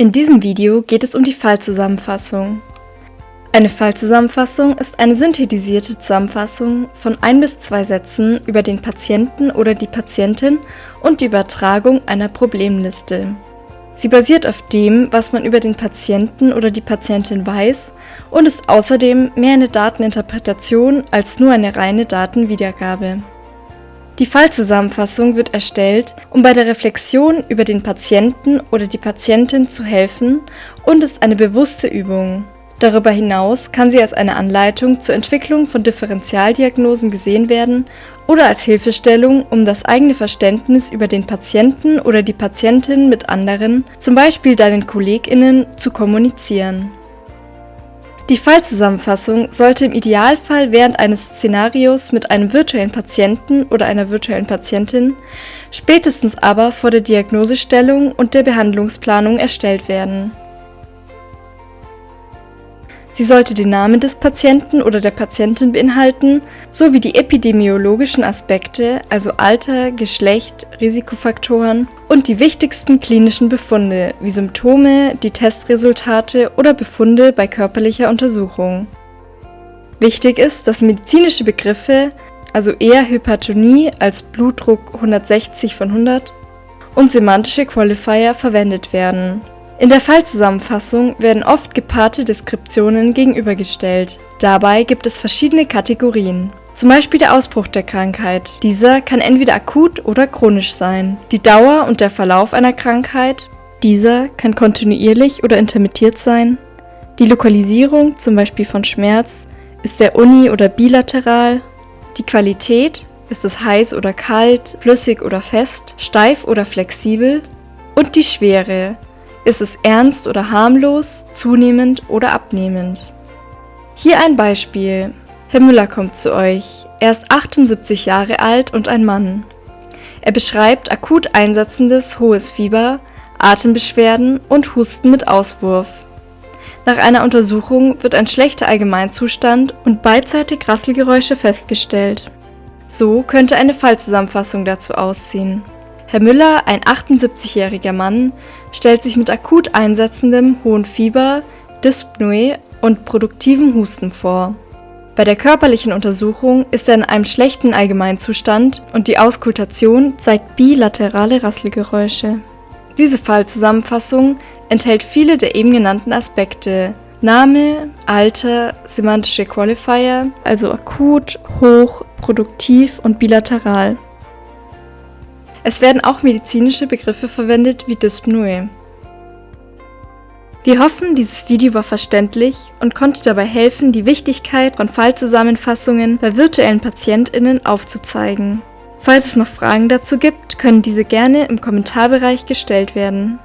In diesem Video geht es um die Fallzusammenfassung. Eine Fallzusammenfassung ist eine synthetisierte Zusammenfassung von ein bis zwei Sätzen über den Patienten oder die Patientin und die Übertragung einer Problemliste. Sie basiert auf dem, was man über den Patienten oder die Patientin weiß und ist außerdem mehr eine Dateninterpretation als nur eine reine Datenwiedergabe. Die Fallzusammenfassung wird erstellt, um bei der Reflexion über den Patienten oder die Patientin zu helfen und ist eine bewusste Übung. Darüber hinaus kann sie als eine Anleitung zur Entwicklung von Differentialdiagnosen gesehen werden oder als Hilfestellung, um das eigene Verständnis über den Patienten oder die Patientin mit anderen, zum Beispiel deinen KollegInnen, zu kommunizieren. Die Fallzusammenfassung sollte im Idealfall während eines Szenarios mit einem virtuellen Patienten oder einer virtuellen Patientin, spätestens aber vor der Diagnosestellung und der Behandlungsplanung erstellt werden Sie sollte den Namen des Patienten oder der Patientin beinhalten sowie die epidemiologischen Aspekte, also Alter, Geschlecht, Risikofaktoren und die wichtigsten klinischen Befunde wie Symptome, die Testresultate oder Befunde bei körperlicher Untersuchung. Wichtig ist, dass medizinische Begriffe, also eher Hypertonie als Blutdruck 160 von 100 und semantische Qualifier verwendet werden in der Fallzusammenfassung werden oft gepaarte Deskriptionen gegenübergestellt. Dabei gibt es verschiedene Kategorien. Zum Beispiel der Ausbruch der Krankheit. Dieser kann entweder akut oder chronisch sein. Die Dauer und der Verlauf einer Krankheit. Dieser kann kontinuierlich oder intermittiert sein. Die Lokalisierung, zum Beispiel von Schmerz, ist der uni- oder bilateral. Die Qualität, ist es heiß oder kalt, flüssig oder fest, steif oder flexibel. Und die Schwere, ist es ernst oder harmlos, zunehmend oder abnehmend? Hier ein Beispiel. Herr Müller kommt zu euch. Er ist 78 Jahre alt und ein Mann. Er beschreibt akut einsetzendes hohes Fieber, Atembeschwerden und Husten mit Auswurf. Nach einer Untersuchung wird ein schlechter Allgemeinzustand und beidseitig Rasselgeräusche festgestellt. So könnte eine Fallzusammenfassung dazu aussehen. Herr Müller, ein 78-jähriger Mann, stellt sich mit akut einsetzendem hohen Fieber, Dyspnoe und produktivem Husten vor. Bei der körperlichen Untersuchung ist er in einem schlechten Allgemeinzustand und die Auskultation zeigt bilaterale Rasselgeräusche. Diese Fallzusammenfassung enthält viele der eben genannten Aspekte. Name, Alter, semantische Qualifier, also akut, hoch, produktiv und bilateral. Es werden auch medizinische Begriffe verwendet wie Dyspnoe. Wir hoffen, dieses Video war verständlich und konnte dabei helfen, die Wichtigkeit von Fallzusammenfassungen bei virtuellen PatientInnen aufzuzeigen. Falls es noch Fragen dazu gibt, können diese gerne im Kommentarbereich gestellt werden.